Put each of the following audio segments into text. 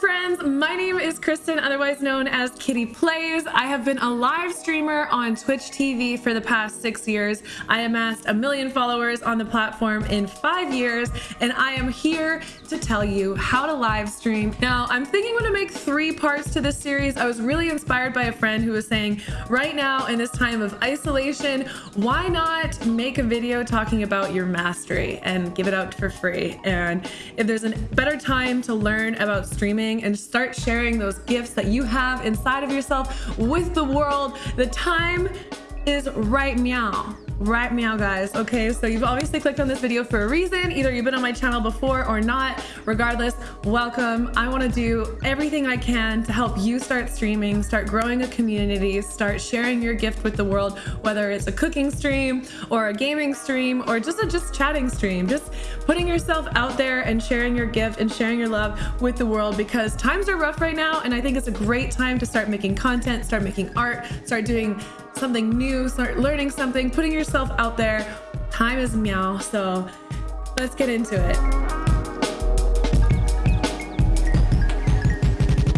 friends, my name is Kristen, otherwise known as Kitty Plays. I have been a live streamer on Twitch TV for the past six years. I amassed a million followers on the platform in five years, and I am here to tell you how to live stream. Now, I'm thinking I'm gonna make three parts to this series. I was really inspired by a friend who was saying, right now in this time of isolation, why not make a video talking about your mastery and give it out for free? And if there's a better time to learn about streaming and start sharing those gifts that you have inside of yourself with the world, the time is right meow. Right meow guys. Okay so you've obviously clicked on this video for a reason. Either you've been on my channel before or not. Regardless welcome. I want to do everything i can to help you start streaming start growing a community start sharing your gift with the world whether it's a cooking stream or a gaming stream or just a just chatting stream. Just putting yourself out there and sharing your gift and sharing your love with the world because times are rough right now and i think it's a great time to start making content start making art start doing something new, start learning something, putting yourself out there. Time is meow, so let's get into it.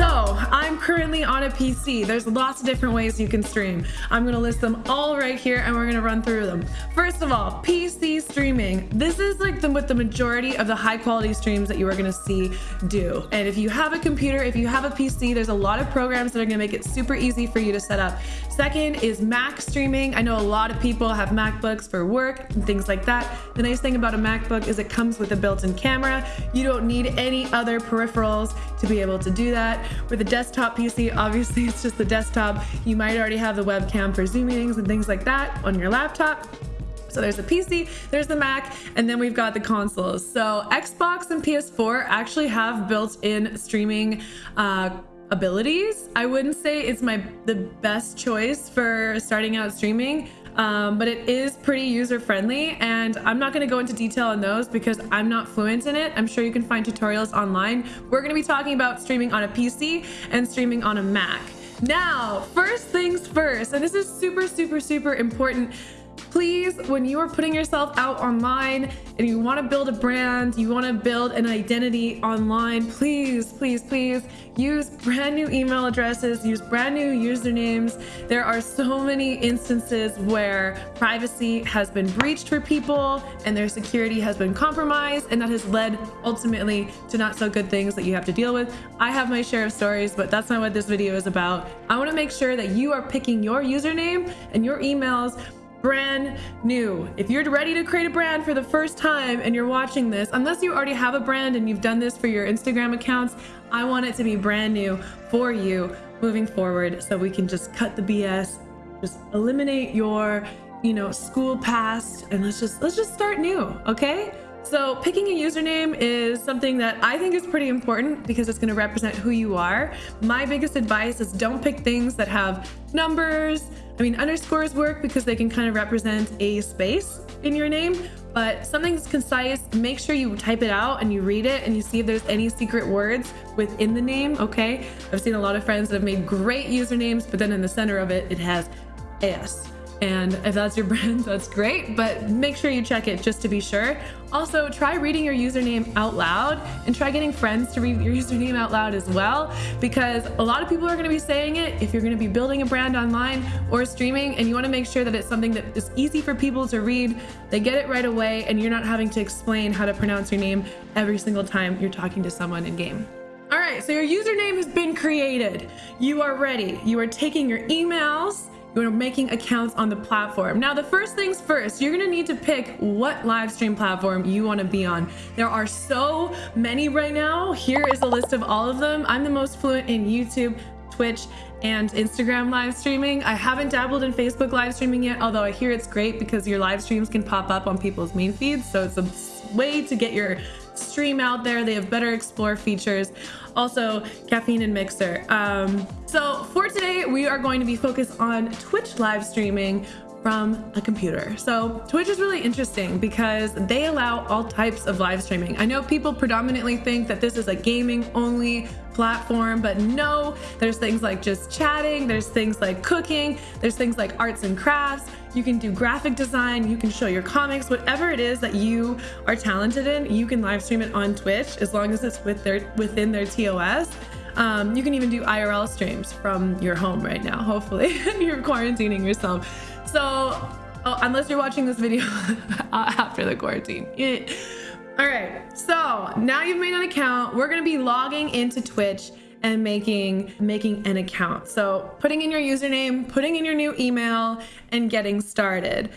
So I'm currently on a PC. There's lots of different ways you can stream. I'm gonna list them all right here and we're gonna run through them. First of all, PC streaming. This is like the, what the majority of the high quality streams that you are gonna see do. And if you have a computer, if you have a PC, there's a lot of programs that are gonna make it super easy for you to set up. Second is Mac streaming. I know a lot of people have MacBooks for work and things like that. The nice thing about a MacBook is it comes with a built-in camera. You don't need any other peripherals to be able to do that. With a desktop PC, obviously it's just the desktop. You might already have the webcam for Zoom meetings and things like that on your laptop. So there's the PC, there's the Mac, and then we've got the consoles. So Xbox and PS4 actually have built-in streaming uh, abilities. I wouldn't say it's my the best choice for starting out streaming, um, but it is pretty user friendly and I'm not going to go into detail on those because I'm not fluent in it. I'm sure you can find tutorials online. We're going to be talking about streaming on a PC and streaming on a Mac. Now, first things first, and this is super, super, super important please, when you are putting yourself out online and you want to build a brand, you want to build an identity online, please, please, please use brand new email addresses, use brand new usernames. There are so many instances where privacy has been breached for people and their security has been compromised, and that has led ultimately to not so good things that you have to deal with. I have my share of stories, but that's not what this video is about. I want to make sure that you are picking your username and your emails brand new. If you're ready to create a brand for the first time and you're watching this, unless you already have a brand and you've done this for your Instagram accounts, I want it to be brand new for you moving forward so we can just cut the BS, just eliminate your, you know, school past and let's just let's just start new, okay? So picking a username is something that I think is pretty important because it's going to represent who you are. My biggest advice is don't pick things that have numbers. I mean, underscores work because they can kind of represent a space in your name, but something that's concise, make sure you type it out and you read it and you see if there's any secret words within the name, okay? I've seen a lot of friends that have made great usernames, but then in the center of it, it has S. And if that's your brand, that's great, but make sure you check it just to be sure. Also, try reading your username out loud and try getting friends to read your username out loud as well, because a lot of people are gonna be saying it if you're gonna be building a brand online or streaming and you wanna make sure that it's something that is easy for people to read, they get it right away, and you're not having to explain how to pronounce your name every single time you're talking to someone in game. All right, so your username has been created. You are ready. You are taking your emails, you're making accounts on the platform. Now, the first things first, you're gonna need to pick what live stream platform you wanna be on. There are so many right now. Here is a list of all of them. I'm the most fluent in YouTube, Twitch, and Instagram live streaming. I haven't dabbled in Facebook live streaming yet, although I hear it's great because your live streams can pop up on people's main feeds. So it's a way to get your stream out there. They have better explore features. Also, caffeine and mixer. Um, so for today, we are going to be focused on Twitch live streaming from a computer. So Twitch is really interesting because they allow all types of live streaming. I know people predominantly think that this is a gaming only platform, but no, there's things like just chatting, there's things like cooking, there's things like arts and crafts, you can do graphic design, you can show your comics, whatever it is that you are talented in, you can live stream it on Twitch as long as it's with their within their TOS. Um, you can even do IRL streams from your home right now. Hopefully you're quarantining yourself. So, oh, unless you're watching this video after the quarantine. All right, so now you've made an account. We're gonna be logging into Twitch and making making an account. So putting in your username, putting in your new email, and getting started.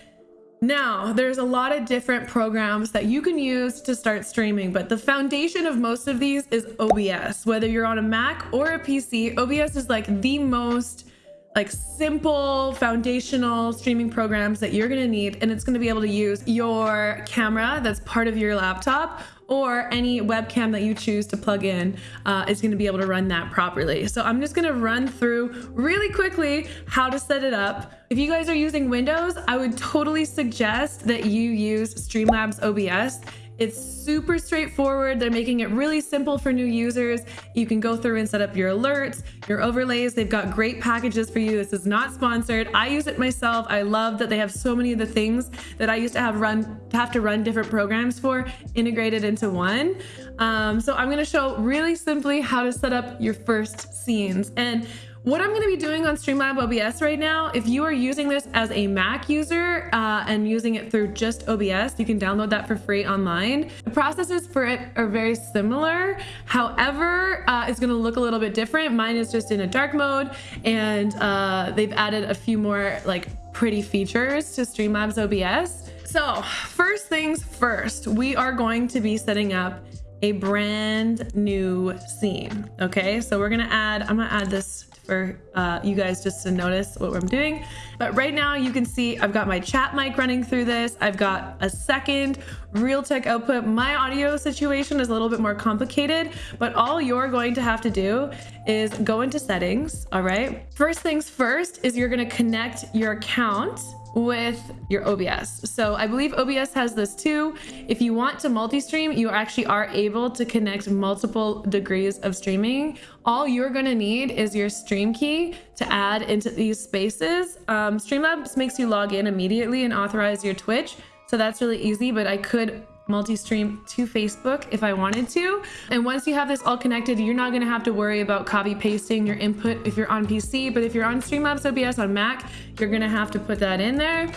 Now, there's a lot of different programs that you can use to start streaming, but the foundation of most of these is OBS. Whether you're on a Mac or a PC, OBS is like the most like simple foundational streaming programs that you're to need and it's to be able to use your camera that's part of your laptop or any webcam that you choose to plug in uh, is going to be able to run that properly. So I'm just going to run through really quickly how to set it up. If you guys are using Windows, I would totally suggest that you use Streamlabs OBS. It's super straightforward. They're making it really simple for new users. You can go through and set up your alerts, your overlays. They've got great packages for you. This is not sponsored. I use it myself. I love that they have so many of the things that I used to have run have to run different programs for integrated into one. Um, so I'm going to show really simply how to set up your first scenes. And what I'm going to be doing on Streamlab OBS right now, if you are using this as a Mac user uh, and using it through just OBS, you can download that for free online. The processes for it are very similar. However, uh, it's going to look a little bit different. Mine is just in a dark mode and uh, they've added a few more like pretty features to Streamlabs OBS. So first things first, we are going to be setting up a brand new scene. Okay, so we're gonna add, I'm gonna add this for uh, you guys just to notice what I'm doing. But right now you can see I've got my chat mic running through this. I've got a second Realtek output. My audio situation is a little bit more complicated, but all you're going to have to do is go into settings, all right? First things first is you're gonna connect your account with your OBS. So I believe OBS has this too. If you want to multi-stream, you actually are able to connect multiple degrees of streaming. All you're gonna need is your stream key to add into these spaces. Um, Streamlabs makes you log in immediately and authorize your Twitch. So that's really easy, but I could multi-stream to Facebook if I wanted to. And once you have this all connected, you're not gonna have to worry about copy pasting your input if you're on PC, but if you're on Streamlabs OBS on Mac, you're gonna have to put that in there.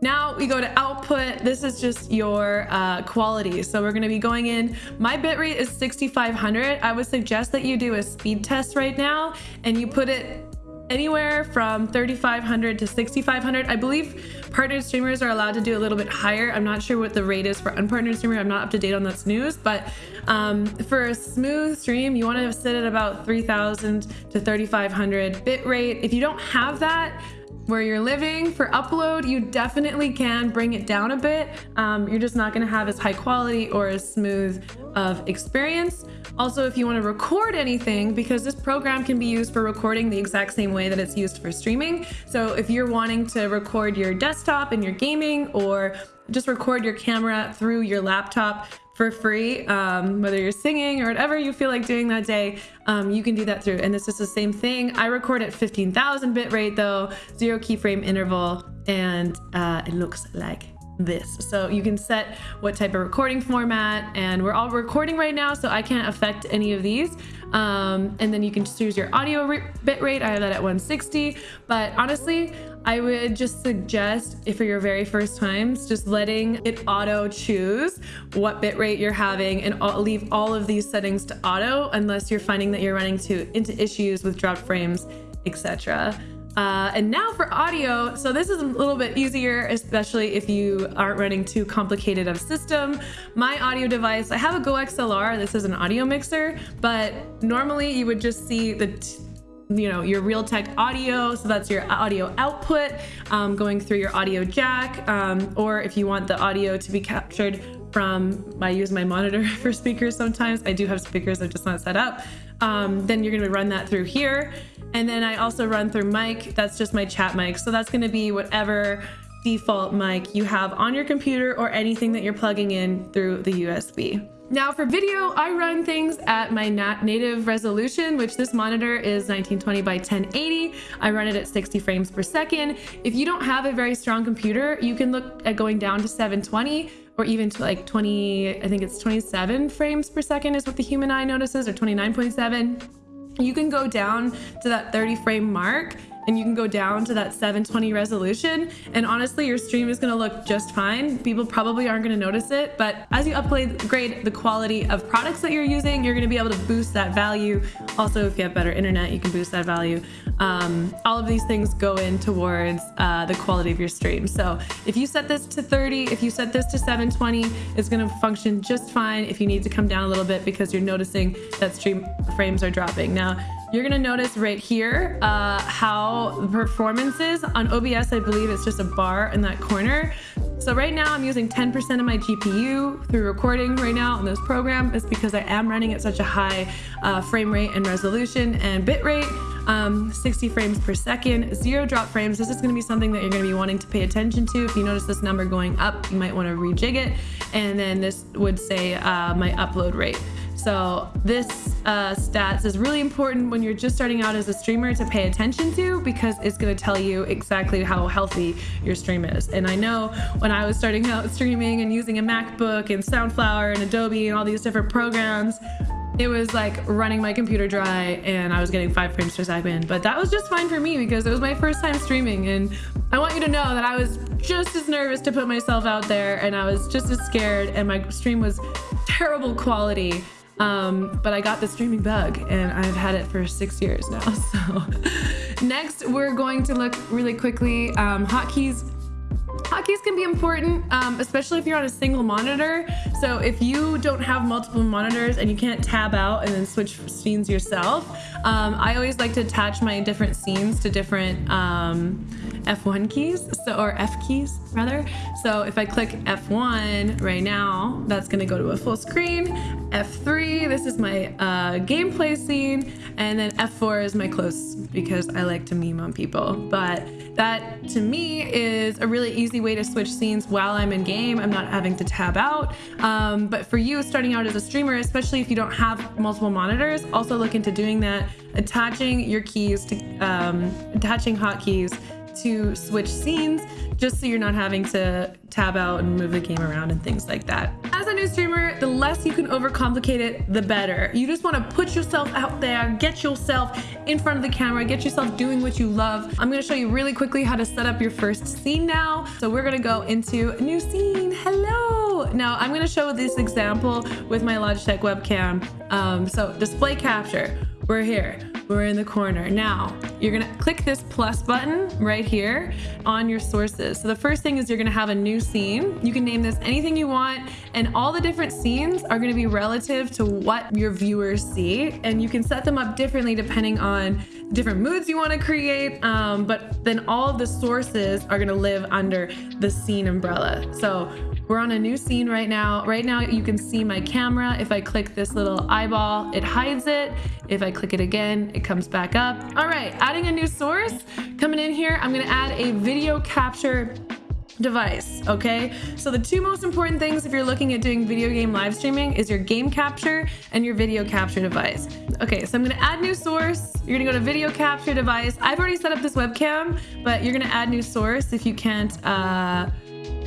Now we go to output. This is just your uh, quality. So we're gonna be going in, my bitrate is 6,500. I would suggest that you do a speed test right now and you put it anywhere from 3,500 to 6,500. I believe partnered streamers are allowed to do a little bit higher. I'm not sure what the rate is for unpartnered streamer. I'm not up to date on that news, but um, for a smooth stream, you want to sit at about 3,000 to 3,500 bit rate. If you don't have that, where you're living for upload you definitely can bring it down a bit. Um, you're just not going to have as high quality or as smooth of experience. Also if you want to record anything because this program can be used for recording the exact same way that it's used for streaming. So if you're wanting to record your desktop and your gaming or just record your camera through your laptop for free, um, whether you're singing or whatever you feel like doing that day, um, you can do that through. And this is the same thing. I record at 15,000 bit rate though, zero keyframe interval, and uh, it looks like this. So you can set what type of recording format and we're all recording right now, so I can't affect any of these. Um, and then you can choose your audio bit rate. I have that at 160, but honestly, I would just suggest if for your very first times, just letting it auto choose what bitrate you're having and leave all of these settings to auto unless you're finding that you're running to into issues with dropped frames, etc. Uh, and now for audio. So this is a little bit easier, especially if you aren't running too complicated of a system. My audio device, I have a Go XLR. This is an audio mixer, but normally you would just see the you know your Realtek audio so that's your audio output um, going through your audio jack um, or if you want the audio to be captured from, I use my monitor for speakers sometimes. I do have speakers, they're just not set up. Um, then you're gonna run that through here. And then I also run through mic, that's just my chat mic. So that's gonna be whatever default mic you have on your computer or anything that you're plugging in through the USB. Now for video, I run things at my native resolution, which this monitor is 1920 by 1080. I run it at 60 frames per second. If you don't have a very strong computer, you can look at going down to 720 or even to like 20, I think it's 27 frames per second is what the human eye notices or 29.7. You can go down to that 30 frame mark and you can go down to that 720 resolution. And honestly your stream is going to look just fine. People probably aren't going to notice it but as you upgrade the quality of products that you're using you're going to be able to boost that value. Also if you have better internet you can boost that value. Um, all of these things go in towards uh, the quality of your stream. So if you set this to 30 if you set this to 720 it's going to function just fine if you need to come down a little bit because you're noticing that stream frames are dropping. Now you're gonna notice right here uh, how the performance is. On OBS, I believe it's just a bar in that corner. So right now I'm using 10% of my GPU through recording right now on this program. It's because I am running at such a high uh, frame rate and resolution and bit rate. Um, 60 frames per second, zero drop frames. This is going to be something that you're going to be wanting to pay attention to. If you notice this number going up, you might want to rejig it. And then this would say uh, my upload rate. So this uh, stats is really important when you're just starting out as a streamer to pay attention to because it's going to tell you exactly how healthy your stream is. And I know when I was starting out streaming and using a MacBook and Soundflower and Adobe and all these different programs, it was like running my computer dry and I was getting five frames per second. But that was just fine for me because it was my first time streaming. And I want you to know that I was just as nervous to put myself out there and I was just as scared and my stream was terrible quality um, but I got the streaming bug and I've had it for six years now. So next we're going to look really quickly um, hotkeys Hotkeys can be important, um, especially if you're on a single monitor. So if you don't have multiple monitors and you can't tab out and then switch scenes yourself, um, I always like to attach my different scenes to different um, F1 keys, so or F keys rather. So if I click F1 right now, that's gonna go to a full screen. F3, this is my uh, gameplay scene, and then F4 is my close because I like to meme on people. But that to me is a really easy way to switch scenes while I'm in game. I'm not having to tab out. Um, but for you starting out as a streamer, especially if you don't have multiple monitors, also look into doing that, attaching your keys to um, attaching hotkeys to switch scenes just so you're not having to tab out and move the game around and things like that. As a new streamer, the less you can overcomplicate it, the better. You just want to put yourself out there, get yourself in front of the camera, get yourself doing what you love. I'm going to show you really quickly how to set up your first scene now. So we're going to go into a new scene. Hello. Now I'm going to show this example with my Logitech webcam. Um, so display capture, we're here we're in the corner. Now, you're gonna click this plus button right here on your sources. So the first thing is you're gonna have a new scene. You can name this anything you want, and all the different scenes are gonna be relative to what your viewers see, and you can set them up differently depending on different moods you wanna create, um, but then all of the sources are gonna live under the scene umbrella. So we're on a new scene right now. Right now you can see my camera. If I click this little eyeball, it hides it. If I click it again, it comes back up. All right, adding a new source. Coming in here, I'm gonna add a video capture device okay so the two most important things if you're looking at doing video game live streaming is your game capture and your video capture device okay so i'm going to add new source you're gonna go to video capture device i've already set up this webcam but you're gonna add new source if you can't uh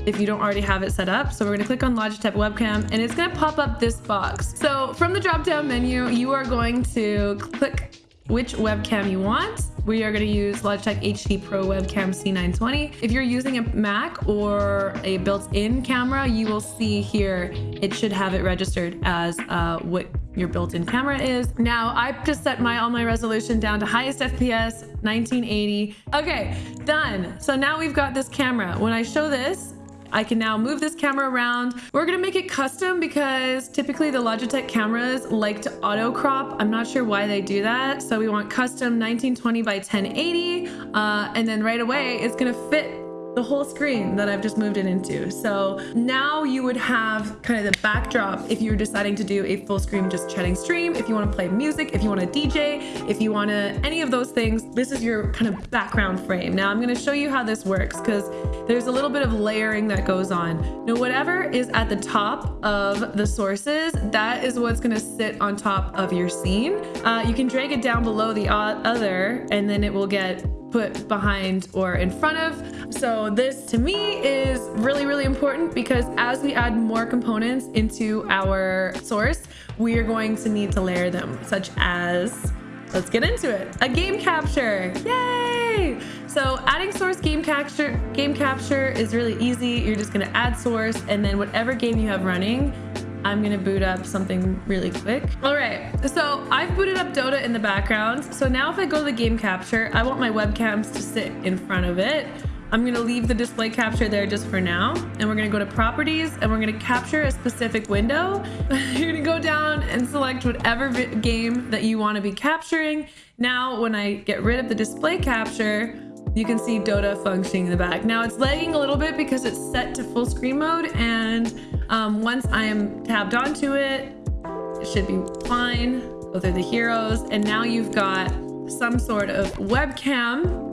if you don't already have it set up. So we're gonna click on Logitech webcam and it's gonna pop up this box. So from the drop down menu, you are going to click which webcam you want. We are going to use Logitech HD Pro Webcam C920. If you're using a Mac or a built-in camera, you will see here it should have it registered as uh, what your built-in camera is. Now I've just set my all my resolution down to highest FPS 1980. Okay, done. So now we've got this camera. When I show this, I can now move this camera around. We're gonna make it custom because typically the Logitech cameras like to auto crop. I'm not sure why they do that. So we want custom 1920 by 1080. Uh, and then right away, it's gonna fit the whole screen that I've just moved it into. So now you would have kind of the backdrop if you're deciding to do a full screen just chatting stream, if you want to play music, if you want to DJ, if you want to any of those things, this is your kind of background frame. Now I'm going to show you how this works because there's a little bit of layering that goes on. Now whatever is at the top of the sources, that is what's going to sit on top of your scene. Uh, you can drag it down below the other and then it will get put behind or in front of. So this to me is really, really important because as we add more components into our source, we are going to need to layer them such as, let's get into it, a game capture, yay! So adding source game capture, game capture is really easy. You're just gonna add source and then whatever game you have running, I'm gonna boot up something really quick. All right, so I've booted up Dota in the background. So now if I go to the game capture, I want my webcams to sit in front of it. I'm gonna leave the display capture there just for now. And we're gonna go to properties and we're gonna capture a specific window. You're gonna go down and select whatever game that you wanna be capturing. Now, when I get rid of the display capture, you can see Dota functioning in the back. Now it's lagging a little bit because it's set to full screen mode and um, once I am tabbed onto it, it should be fine. Those are the heroes. And now you've got some sort of webcam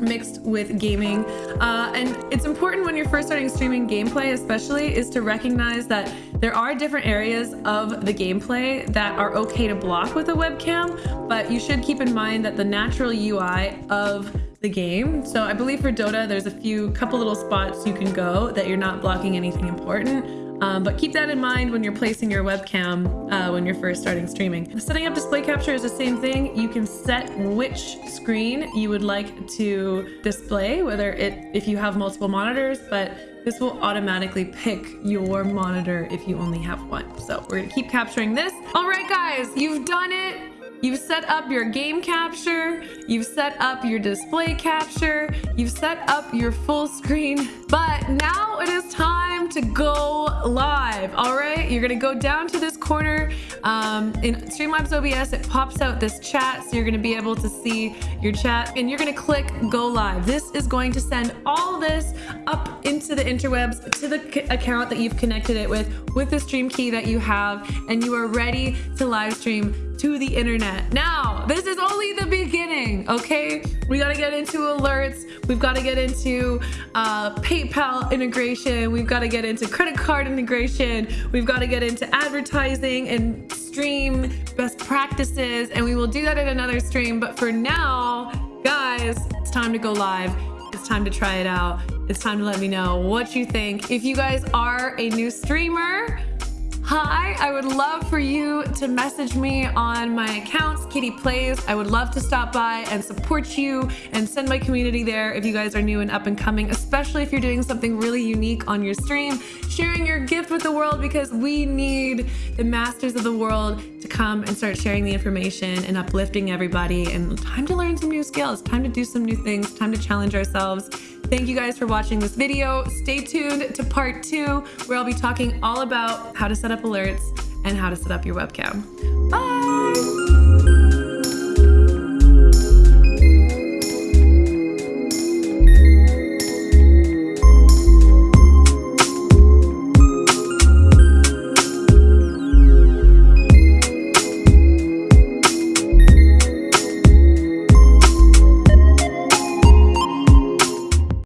mixed with gaming. Uh, and it's important when you're first starting streaming gameplay, especially, is to recognize that there are different areas of the gameplay that are okay to block with a webcam, but you should keep in mind that the natural UI of the game. So I believe for Dota, there's a few couple little spots you can go that you're not blocking anything important. Um, but keep that in mind when you're placing your webcam uh, when you're first starting streaming. Setting up display capture is the same thing. You can set which screen you would like to display, whether it if you have multiple monitors, but this will automatically pick your monitor if you only have one. So we're gonna keep capturing this. All right, guys, you've done it. You've set up your game capture, you've set up your display capture, you've set up your full screen, but now it is time to go July live. All right, you're gonna go down to this corner. Um, in Streamlabs OBS, it pops out this chat, so you're gonna be able to see your chat, and you're gonna click go live. This is going to send all this up into the interwebs to the account that you've connected it with, with the stream key that you have, and you are ready to live stream to the internet. Now, this is only the beginning, okay? We gotta get into alerts. We've gotta get into uh, PayPal integration. We've gotta get into credit card integration. We've gotta get into advertising and stream best practices. And we will do that in another stream. But for now, guys, it's time to go live. It's time to try it out. It's time to let me know what you think. If you guys are a new streamer, Hi, I would love for you to message me on my accounts, Kitty Plays. I would love to stop by and support you and send my community there if you guys are new and up and coming, especially if you're doing something really unique on your stream, sharing your gift with the world because we need the masters of the world to come and start sharing the information and uplifting everybody and time to learn some new skills, time to do some new things, time to challenge ourselves. Thank you guys for watching this video. Stay tuned to part two, where I'll be talking all about how to set up alerts and how to set up your webcam. Bye!